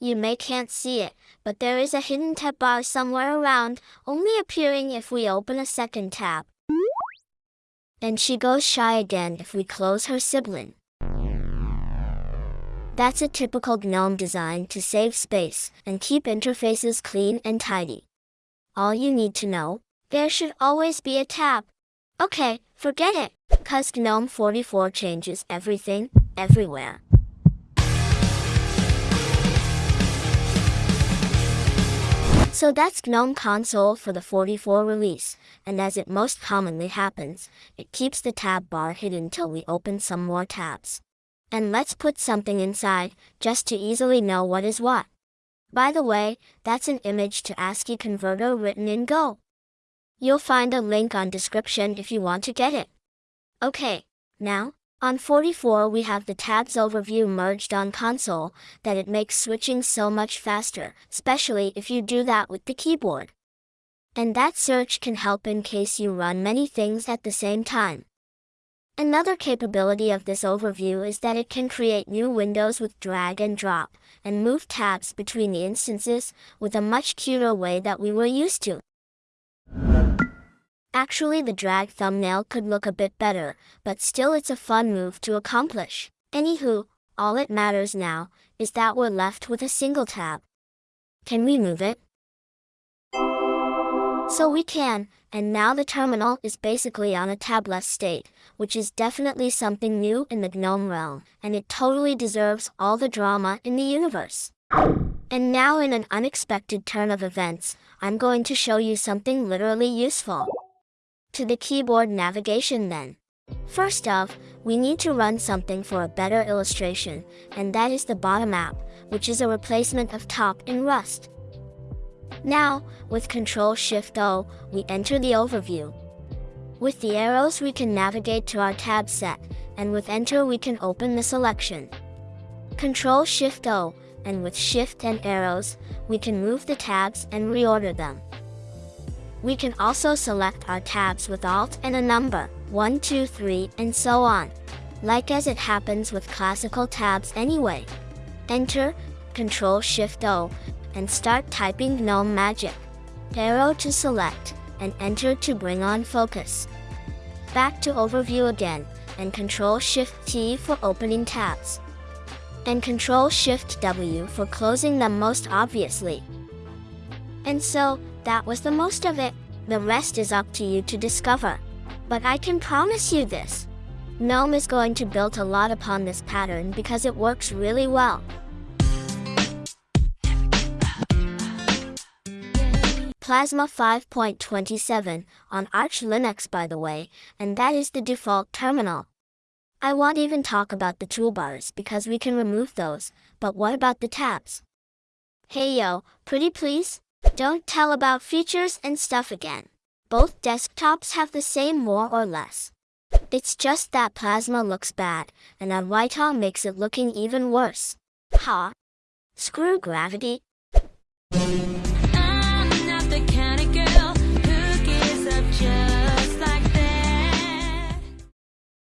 You may can't see it, but there is a hidden tab bar somewhere around, only appearing if we open a second tab. And she goes shy again if we close her sibling. That's a typical GNOME design to save space and keep interfaces clean and tidy. All you need to know, there should always be a tab. Okay, forget it, cause GNOME 44 changes everything, everywhere. So that's GNOME console for the 44 release, and as it most commonly happens, it keeps the tab bar hidden till we open some more tabs. And let's put something inside, just to easily know what is what. By the way, that's an image to ASCII converter written in Go. You'll find a link on description if you want to get it. Okay, now, on 44 we have the tabs overview merged on console, that it makes switching so much faster, especially if you do that with the keyboard. And that search can help in case you run many things at the same time. Another capability of this overview is that it can create new windows with drag and drop, and move tabs between the instances, with a much cuter way that we were used to. Actually the drag thumbnail could look a bit better, but still it's a fun move to accomplish. Anywho, all it matters now, is that we're left with a single tab. Can we move it? So we can, and now the terminal is basically on a tabless state, which is definitely something new in the GNOME realm, and it totally deserves all the drama in the universe. And now in an unexpected turn of events, I'm going to show you something literally useful. To the keyboard navigation then. First off, we need to run something for a better illustration, and that is the bottom app, which is a replacement of top in Rust. Now, with Ctrl-Shift-O, we enter the overview. With the arrows we can navigate to our tab set, and with Enter we can open the selection. Ctrl-Shift-O, and with Shift and arrows, we can move the tabs and reorder them. We can also select our tabs with Alt and a number, 1, 2, 3, and so on. Like as it happens with classical tabs anyway. Enter, Ctrl-Shift-O, and start typing GNOME Magic. Arrow to select, and Enter to bring on focus. Back to Overview again, and Ctrl-Shift-T for opening tabs. And Ctrl-Shift-W for closing them most obviously. And so, that was the most of it. The rest is up to you to discover. But I can promise you this. GNOME is going to build a lot upon this pattern because it works really well. Plasma 5.27 on Arch Linux by the way, and that is the default terminal. I won't even talk about the toolbars because we can remove those, but what about the tabs? Hey yo, pretty please? Don't tell about features and stuff again. Both desktops have the same more or less. It's just that Plasma looks bad, and Adwaita makes it looking even worse. Ha! Screw gravity.